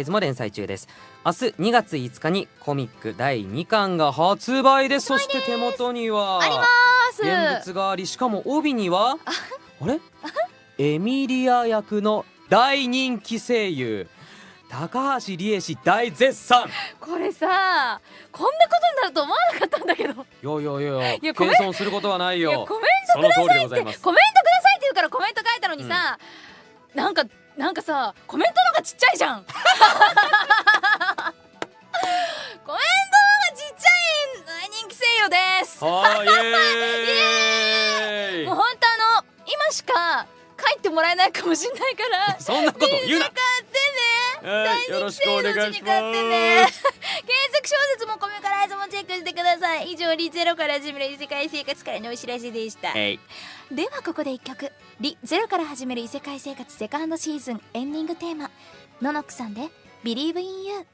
イズも連載中です。明日2月5日にコミック第2巻が発売です。そして手元にはあります。現物がありしかも帯にはあれ？エミリア役の大人気声優高橋理恵氏大絶賛。これさこんなことになると思わなかったんだけど。いやいやいやいや謙遜することはないよ。コメンその通りでございます。コメントくださいって言うからコメント書いたのにさ、なんかなんかさコメントの方がちっちゃいじゃん。コメントがちっちゃい大人気声優です。イエーイ。もう本当あの今しか書いてもらえないかもしれないから。そんなこと言うな。買ってね。はいよろしくお願いし大人気声優のうちに買ってね。ます検索小説もコメからズもチェックしてください。以上リゼロから始める異世界生活からのお知らせでした。ではここで一曲「リゼロから始める異世界生活セカンドシーズンエンディングテーマ。ののくさんで「Believe in You」